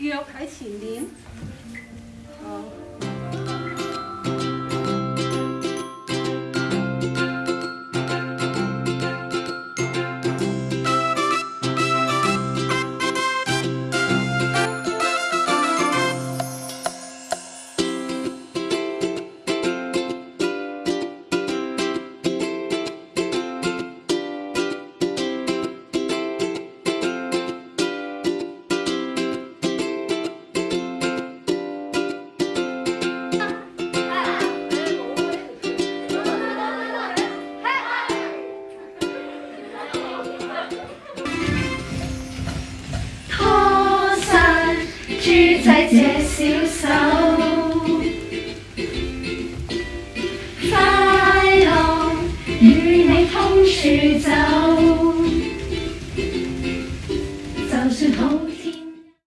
我喺前邊。这小手，快乐与你同处走，就算好。